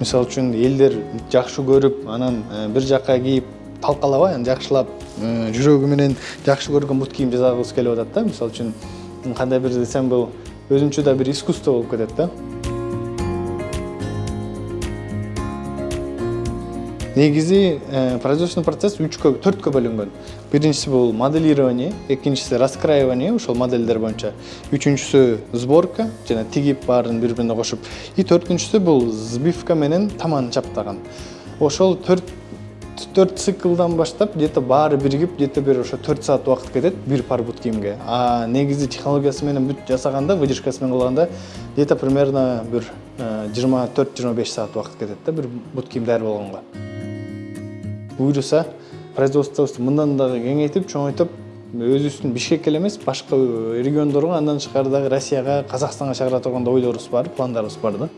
мисалы үчүн элдер жакшы көрүп анан бир жакка кийип талкалабай анан жакшылап жүрөгү менен жакшы көргөн бут кийим жасагыбыз келип атат да мисалы үчүн кандай бир десем бул өзүнчө да бир искусство болуп кетет да негизи производственный процесс үчкө төрткө бөлүнгөн. Биринчиси бул моделирование экинчиси раскраивание ошол модельдер боюнча үчүнчүсү сборка жана тигип баарын бири бирине кошуп и төртүнчүсү бул сбивка менен таман чаптаган. Ошол төрт төрт циклдан баштап где то баары биригип где то бир ошо төрт саат убакыт кетет бир пар бут кийимге а негизи технологиясы менен бүт жасаганда выдержкасы менен кылганда где то примерно бир жыйырма төрт жыйырма беш саат убакыт кетет да бир бут кийим даяр болгонго. Буюрса производствобузду мындан дагы кеңейтип чоңойтуп өзүбүздүн бишкекке эле эмес башка региондорго андан тышкары дагы россияга казакстанга чыгара турган да ойлорубуз бар пландарыбыз бар да.